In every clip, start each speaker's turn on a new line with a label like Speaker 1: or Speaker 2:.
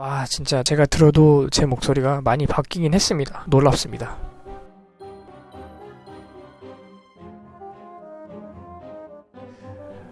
Speaker 1: 와 진짜 제가 들어도 제 목소리가 많이 바뀌긴 했습니다. 놀랍습니다.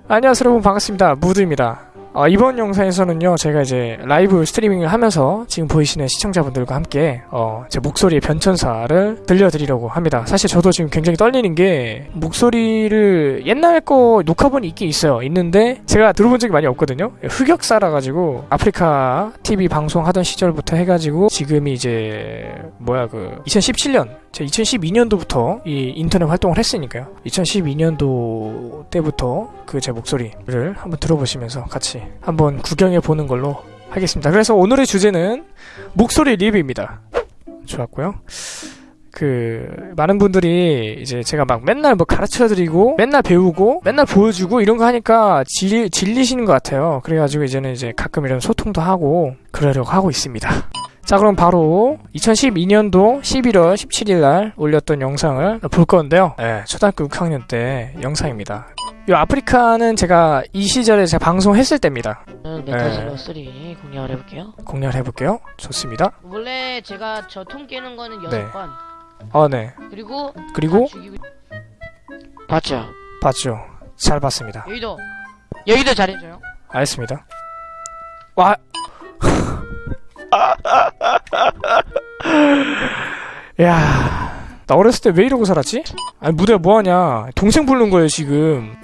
Speaker 1: 안녕하세요 여러분 반갑습니다. 무드입니다. 어, 이번 영상에서는요 제가 이제 라이브 스트리밍을 하면서 지금 보이시는 시청자분들과 함께 어, 제 목소리의 변천사를 들려드리려고 합니다. 사실 저도 지금 굉장히 떨리는 게 목소리를 옛날 거 녹화본이 있긴 있어요. 있는데 제가 들어본 적이 많이 없거든요. 흑역사라 가지고 아프리카 TV 방송하던 시절부터 해가지고 지금이 이제 뭐야 그 2017년 제 2012년도부터 이 인터넷 활동을 했으니까요 2012년도 때부터 그 제 목소리를 한번 들어보시면서 같이 한번 구경해 보는 걸로 하겠습니다. 그래서 오늘의 주제는 목소리 리뷰입니다. 좋았고요. 그 많은 분들이 이제 제가 막 맨날 뭐 가르쳐드리고 맨날 배우고 맨날 보여주고 이런 거 하니까 질, 질리시는 것 같아요. 그래가지고 이제는 이제 가끔 이런 소통도 하고 그러려고 하고 있습니다. 자 그럼 바로 2012년도 11월 17일 날 올렸던 영상을 볼 건데요. 네, 초등학교 6학년 때 영상입니다. 이 아프리카는 제가 이 시절에 제가 방송했을 때입니다.
Speaker 2: 메타질러 3 공략을 해볼게요.
Speaker 1: 공략을 해볼게요. 좋습니다.
Speaker 2: 원래 제가 저통 깨는 거는
Speaker 1: 네.
Speaker 2: 6번
Speaker 1: 아 네.
Speaker 2: 그리고
Speaker 1: 그리고
Speaker 2: 다 죽이고 봤죠?
Speaker 1: 봤죠. 잘 봤습니다.
Speaker 2: 여기도 여기도 잘해줘요.
Speaker 1: 알겠습니다. 와. 야, 나 어렸을 때 왜 이러고 살았지? 아니 무대가 뭐하냐? 동생 부르는 거예요 지금.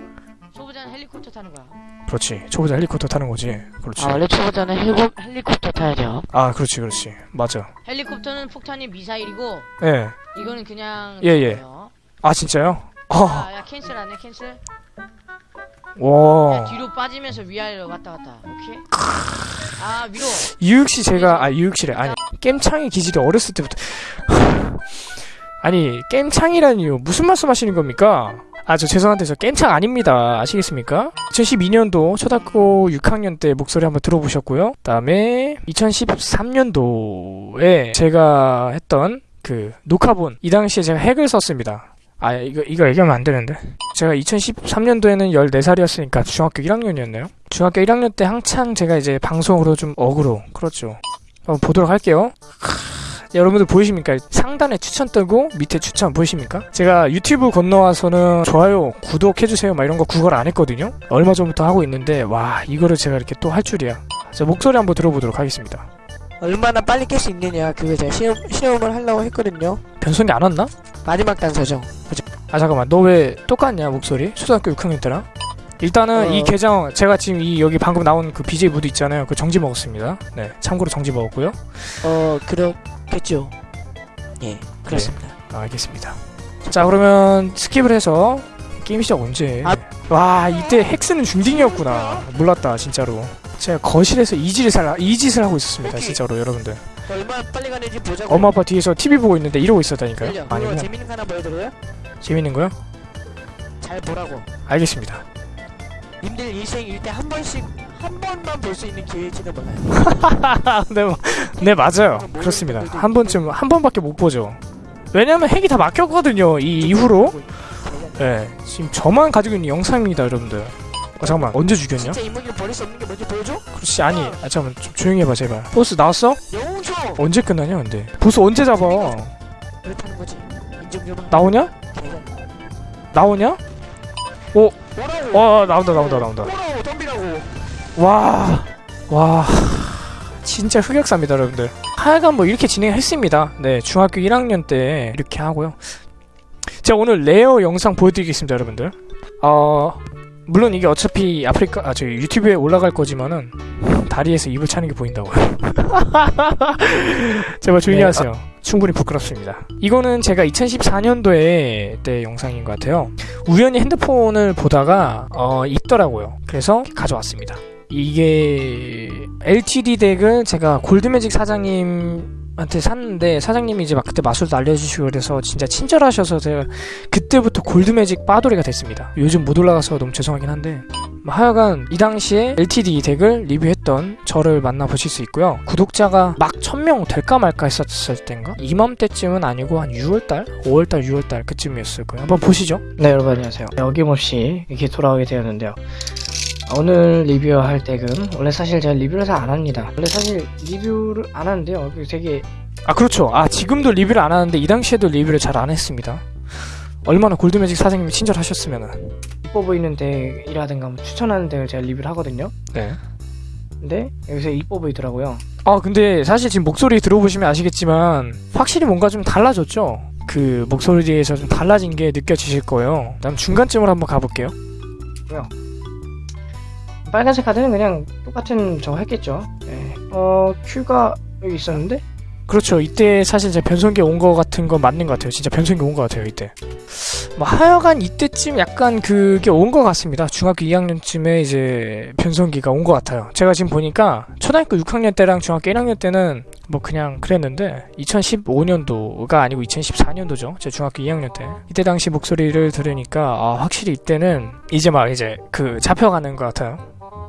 Speaker 2: 초보자는 헬리콥터 타는 거야.
Speaker 1: 그렇지. 초보자 헬리콥터 타는 거지. 그렇지.
Speaker 2: 아 원래 초보자는 헬고, 헬리콥터 타야죠.
Speaker 1: 아, 그렇지, 그렇지. 맞아.
Speaker 2: 헬리콥터는 폭탄이 미사일이고
Speaker 1: 예.
Speaker 2: 이거는 그냥
Speaker 1: 예, 예.
Speaker 2: 거예요.
Speaker 1: 아 진짜요? 아,
Speaker 2: 야, 야 cancel 안 해 cancel. 야,
Speaker 1: 와.
Speaker 2: 뒤로 빠지면서 위아래로 왔다 갔다. 오케이. 아 위로.
Speaker 1: 유익 씨 제가 아 유익 씨래 아니 겜창의 기질이 어렸을 때부터 아니 겜창이라니요 무슨 말씀 하시는 겁니까? 아 저 죄송한데 저 겜창 아닙니다 아시겠습니까? 2012년도 초등학교 6학년 때 목소리 한번 들어보셨고요 그 다음에 2013년도에 제가 했던 그 녹화본 이 당시에 제가 핵을 썼습니다 아 이거 이거 얘기하면 안 되는데 제가 2013년도에는 14살이었으니까 중학교 1학년이었나요? 중학교 1학년 때 한창 제가 이제 방송으로 좀 어그로 그렇죠 한번 보도록 할게요 하, 여러분들 보이십니까? 상단에 추천 뜨고 밑에 추천 보이십니까? 제가 유튜브 건너와서는 좋아요 구독해주세요 막 이런 거 구걸 안 했거든요 얼마 전부터 하고 있는데 와 이거를 제가 이렇게 또 할 줄이야 자 목소리 한번 들어보도록 하겠습니다
Speaker 3: 얼마나 빨리 깰 수 있느냐 그거 제가 시험, 시험을 하려고 했거든요
Speaker 1: 변성이 안 왔나?
Speaker 3: 마지막 단서죠
Speaker 1: 아 잠깐만 너 왜 똑같냐 목소리? 초등학교 6학년 때랑? 일단은
Speaker 3: 어.
Speaker 1: 이 계정 제가 지금 이 여기 방금 나온 그 BJ 무드 있잖아요. 그 정지 먹었습니다. 네 참고로 정지 먹었고요.
Speaker 3: 어 그렇겠죠. 예 그렇습니다.
Speaker 1: 아, 알겠습니다. 자 그러면 skip을 해서 게임 시작 언제?
Speaker 3: 아.
Speaker 1: 와 이때 핵스는 중딩이었구나. 몰랐다 진짜로. 제가 거실에서 이 짓을, 살- 이 짓을 하고 있었습니다. 진짜로 여러분들.
Speaker 3: 자, 얼마나 빨리 가는지 보자고
Speaker 1: 엄마 아빠 뒤에서 TV 보고 있는데 이러고 있었다니까요. 아니구나.
Speaker 3: 재밌는 거 하나 보여드려요?
Speaker 1: 재밌는 거요?
Speaker 3: 잘 보라고.
Speaker 1: 알겠습니다
Speaker 3: 님들 인생 일때 한 번씩 한 번만 볼 수 있는 기회일지도 몰라요.
Speaker 1: 네, 뭐- 네 맞아요. 그렇습니다. 한 번쯤 한 번밖에 못 보죠. 왜냐면 핵이 다 막혔거든요 이 이후로. 네 지금 저만 가지고 있는 영상입니다 여러분들. 어 잠깐만 언제 죽였냐?
Speaker 3: 진짜 인물을 버릴 수 없는 게 뭔지 보여줘?
Speaker 1: 그렇지 아니 아 잠깐만 좀 조용히 해봐 제발. 보스 나왔어?
Speaker 3: 영웅초
Speaker 1: 언제 끝나냐 근데? 보스 언제 잡아?
Speaker 3: 그렇다는 거지. 인정 좀
Speaker 1: 나오냐? 나오냐?
Speaker 3: 오라고
Speaker 1: 어 나온다 나온다 나온다
Speaker 3: 오라고 덤비라고
Speaker 1: 와, 와, 진짜 흑역사입니다, 여러분들. 하여간 뭐 이렇게 진행했습니다. 네, 중학교 1학년 때 이렇게 하고요. 제가 오늘 레어 영상 보여드리겠습니다, 여러분들. 어, 물론 이게 어차피 아프리카, 아, 저기 유튜브에 올라갈 거지만은 다리에서 입을 차는 게 보인다고요. 제발 조용히
Speaker 3: 네,
Speaker 1: 하세요. 충분히 부끄럽습니다. 이거는 제가 2014년도에 때 영상인 것 같아요. 우연히 핸드폰을 보다가 어, 있더라고요. 그래서 가져왔습니다. 이게 LTD 덱을 제가 골드매직 사장님 한테 샀는데 사장님이 이제 막 그때 마술도 알려주시고 그래서 진짜 친절하셔서 제가 그때부터 골드매직 빠돌이가 됐습니다. 요즘 못 올라가서 너무 죄송하긴 한데 뭐 하여간 이 당시에 LTD 덱을 리뷰했던 저를 만나보실 수 있고요. 구독자가 막 1000명 될까 말까 했었을 땐가? 이맘때쯤은 아니고 한 6월달? 5월달, 6월달 그쯤이었을 거예요. 한번 보시죠. 네, 여러분 안녕하세요. 어김없이 이렇게 돌아오게 되었는데요. 오늘 리뷰할 댁은 원래 사실 제가 리뷰를 잘 안 합니다. 원래 사실 리뷰를 안 하는데요. 이게 되게 아 그렇죠. 아 지금도 리뷰를 안 하는데 이 당시에도 리뷰를 잘 안 했습니다. 얼마나 골드매직 사장님이 친절하셨으면은 이뻐 보이는 덱이라든가 뭐 추천하는 덱을 제가 리뷰를 하거든요. 네. 근데 여기서 이뻐 보이더라고요. 아 근데 사실 지금 목소리 들어보시면 아시겠지만 확실히 뭔가 좀 달라졌죠. 그 목소리에서 좀 달라진 게 느껴지실 거예요. 다음 중간쯤으로 한번 가볼게요. 뭐요? 빨간색 카드는 그냥 똑같은 저거 했겠죠. 네. 어 큐가 여기 있었는데. 그렇죠. 이때 사실 제 변성기 온 거 같은 건 맞는 것 같아요. 진짜 변성기 온 것 같아요. 이때. 뭐 하여간 이때쯤 약간 그게 온 것 같습니다. 중학교 2학년쯤에 이제 변성기가 온 것 같아요. 제가 지금 보니까 초등학교 6학년 때랑 중학교 1학년 때는 뭐 그냥 그랬는데 2015년도가 아니고 2014년도죠. 제 중학교 2학년 때 이때 당시 목소리를 들으니까 아 확실히 이때는 이제 막 이제 그 잡혀가는 것 같아요.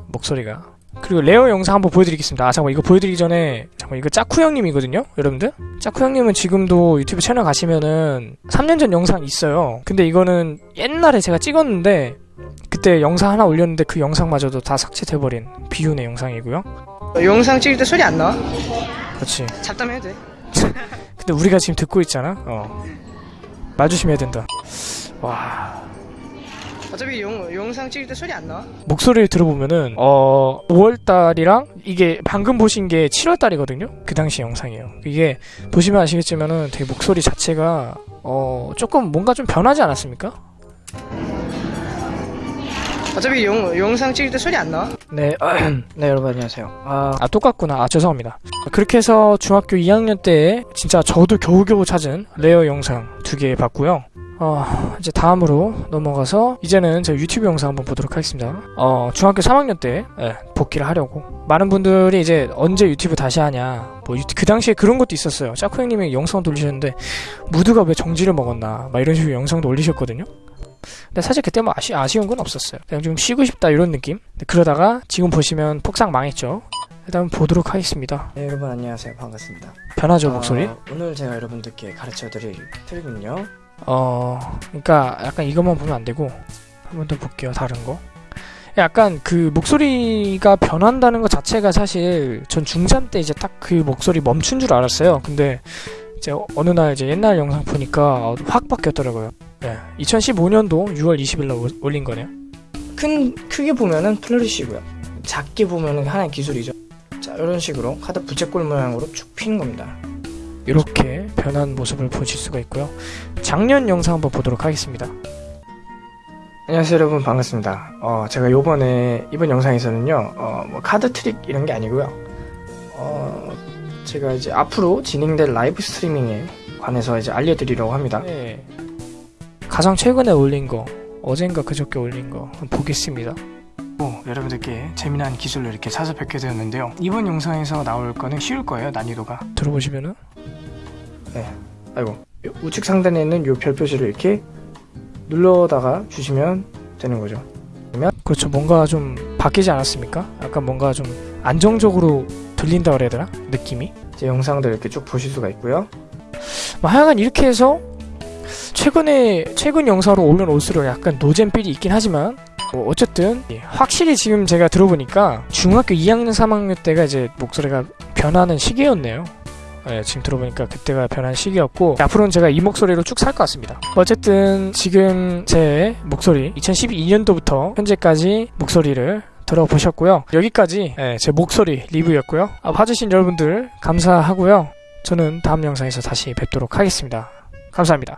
Speaker 1: 목소리가. 그리고 레어 영상 한번 보여드리겠습니다. 아 잠깐 이거 보여드리기 전에 잠깐 이거 짜쿠 형님이거든요, 여러분들. 짜쿠 형님은 지금도 유튜브 채널 가시면은 3년 전 영상 있어요. 근데 이거는 옛날에 제가 찍었는데 그때 영상 하나 올렸는데 그 영상마저도 다 삭제돼버린 비운의 영상이고요.
Speaker 4: 영상 찍을 때 소리 안 나와?
Speaker 1: 그렇지.
Speaker 4: 잡담해도 돼.
Speaker 1: 근데 우리가 지금 듣고 있잖아. 어. 말 조심해야 된다. 와.
Speaker 4: 어차피 영, 영상 찍을 때 소리 안 나와?
Speaker 1: 목소리를 들어보면은 어 5월달이랑 이게 방금 보신 게 7월달이거든요. 그 당시 영상이에요. 이게 보시면 아시겠지만은 되게 목소리 자체가 어 조금 뭔가 좀 변하지 않았습니까?
Speaker 4: 어차피 영, 영상 찍을 때 소리 안 나와?
Speaker 1: 네, 네 여러분 안녕하세요. 아, 아, 똑같구나. 아 죄송합니다. 그렇게 해서 중학교 2학년 때 진짜 저도 겨우겨우 찾은 레어 영상 두 개 봤고요. 어, 이제 다음으로 넘어가서 이제는 제 유튜브 영상 한번 보도록 하겠습니다. 어, 중학교 3학년 때 예, 복귀를 하려고 많은 분들이 이제 언제 유튜브 다시 하냐 뭐 그 당시에 그런 것도 있었어요. 짜코 형님이 영상 돌리셨는데 무드가 왜 정지를 먹었나 막 이런 식으로 영상도 올리셨거든요. 근데 사실 그때 뭐 아쉬, 아쉬운 건 없었어요. 그냥 좀 쉬고 싶다 이런 느낌. 그러다가 지금 보시면 폭삭 망했죠. 일단 보도록 하겠습니다.
Speaker 4: 네 여러분 안녕하세요 반갑습니다
Speaker 1: 변하죠 목소리?
Speaker 4: 어, 오늘 제가 여러분들께 가르쳐드릴 트릭은요
Speaker 1: 어, 그러니까 약간 이것만 보면 안 되고 한 번 더 볼게요. 다른 거. 약간 그 목소리가 변한다는 것 자체가 사실 전 중3 때 이제 딱 그 목소리 멈춘 줄 알았어요. 근데 이제 어느 날 이제 옛날 영상 보니까 확 바뀌었더라고요. 네. 2015년도 6월 20일 날 올- 올린 거네요.
Speaker 4: 큰 크게 보면은 flourish고요 작게 보면은 하나의 기술이죠 자 이런 식으로 카드 부채꼴 모양으로 쭉 피는 겁니다
Speaker 1: 이렇게 변한 모습을 보실 수가 있고요. 작년 영상 한번 보도록 하겠습니다.
Speaker 4: 안녕하세요 여러분 반갑습니다 어 제가 요번에 이번 영상에서는요 어 뭐 카드 트릭 이런 게 아니고요 어 제가 이제 앞으로 진행될 라이브 스트리밍에 관해서 이제 알려드리려고 합니다
Speaker 1: 네. 가장 최근에 올린 거 어젠가 그저께 올린 거 한번 보겠습니다. 어, 여러분들께 재미난 기술로 이렇게 찾아뵙게 되었는데요. 이번 영상에서 나올 거는 쉬울 거예요, 난이도가. 들어보시면은
Speaker 4: 아이고 요 우측 상단에 있는 요 별 표시를 이렇게 눌러다가 주시면 되는 거죠
Speaker 1: 그렇죠. 뭔가 좀 바뀌지 않았습니까? 약간 뭔가 좀 안정적으로 들린다 그래야 되나? 느낌이.
Speaker 4: 제 영상들 이렇게 쭉 보실 수가 있고요
Speaker 1: 뭐 하여간 이렇게 해서 최근에 최근 영상으로 올수록 약간 노잼필이 있긴 하지만 뭐 어쨌든 예, 확실히 지금 제가 들어보니까 중학교 2학년 3학년 때가 이제 목소리가 변하는 시기였네요. 예, 지금 들어보니까 그때가 변한 시기였고 앞으로는 제가 이 목소리로 쭉 살 것 같습니다. 어쨌든 지금 제 목소리 2012년도부터 현재까지 목소리를 들어보셨고요. 여기까지 예, 제 목소리 리뷰였고요. 아, 봐주신 여러분들 감사하고요. 저는 다음 영상에서 다시 뵙도록 하겠습니다. 감사합니다.